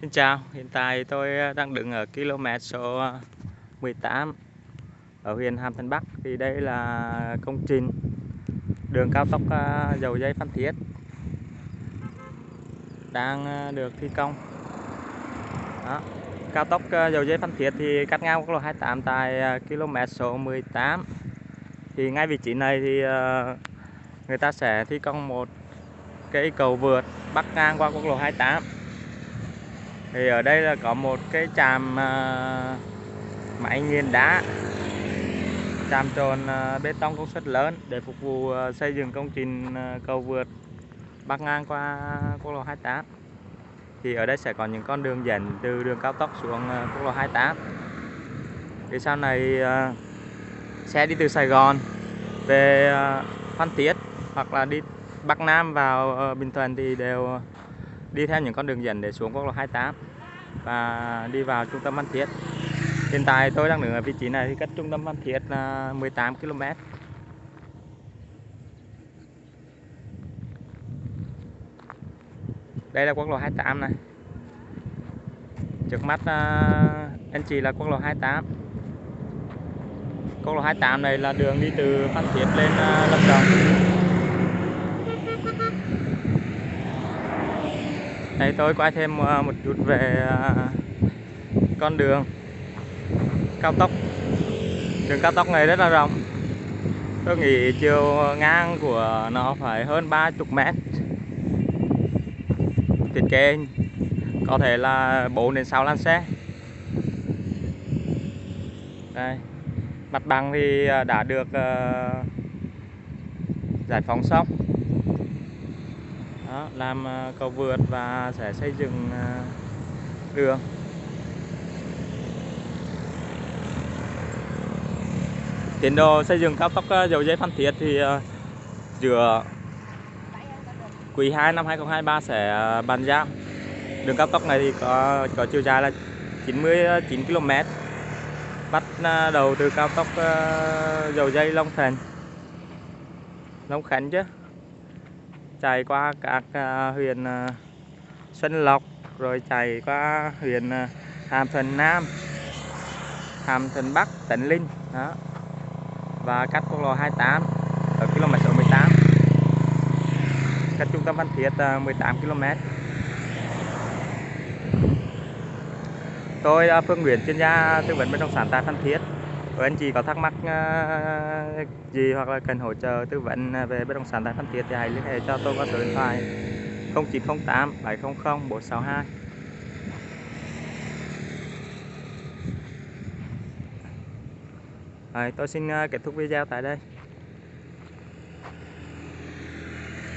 Xin chào, hiện tại tôi ờ, đang đứng ở km số ờ, 18 ở huyện Hàm Tân Bắc. Thì đây là công trình đường cao tốc ờ, dầu dây Phan Thiết đang được thi công. Đó. cao tốc dầu dây Phan Thiết thì cắt ngang quốc lộ 28 tại km số 18 thì ngay vị trí này thì người ta sẽ thi công một cây cầu vượt bắc ngang qua quốc lộ 28 thì ở đây là có một cái tràm à, máy nghiền đá. Tràm trồn à, bê tông công suất lớn để phục vụ à, xây dựng công trình cầu vượt bắc ngang qua quốc lộ 28 thì ở đây sẽ có những con đường dẫn từ đường cao tốc xuống quốc lộ 28 thì sau này xe đi từ Sài Gòn về Phan Thiết hoặc là đi Bắc Nam vào ờ, Bình Thuận thì đều đi theo những con đường dẫn để xuống quốc lộ 28 và đi vào trung tâm Văn Thiết. Hiện tại tôi đang đứng ở vị trí này thì cách trung tâm Văn Thiết là 18 km. Đây là quốc lộ 28 này. Trước mắt à, anh chị là quốc lộ 28. Quốc lộ 28 này là đường đi từ Phan Thiết lên à, Lâm Đồng. Đây tôi quay thêm ờ, một chút về ờ, con đường. Cao tốc. Đường cao tốc này rất là rộng. Tôi nghĩ chiều ngang của nó phải hơn 30 mét. Thiết kế có thể là 4 đến 6 làn xe. Đây. Mặt bằng thì ờ, đã được giải phóng xong đó, làm ờ, cầu vượt và sẽ xây dựng ờ, đường. Tiến độ xây dựng cao tốc ờ, dầu dây Phan Thiết thì giữa quý 2 năm 2023 sẽ bàn giao. Đường cao tốc này thì có có chiều dài là 99 km bắt đầu từ cao tốc dầu dây Long Thành Long Khánh chứ chạy qua các à, huyện à, Xuân Lộc, rồi chạy qua huyện à, Hàm Thuận Nam, Hàm Thuận Bắc tịnh Linh, đó. Và cách quốc lộ 28 ở km số 18 cách trung tâm văn Thiết 18 km. Tôi là Phương Nguyễn chuyên gia tư vấn bất động sản tại Phan Thiết nếu anh chị có thắc mắc ờ, gì hoặc là cần hỗ trợ tư vấn ờ, về bất động sản tại Phan Thiết thì hãy liên hệ cho tôi qua số điện thoại 0908 700 462 Rồi, tôi xin ờ, kết thúc video tại đây.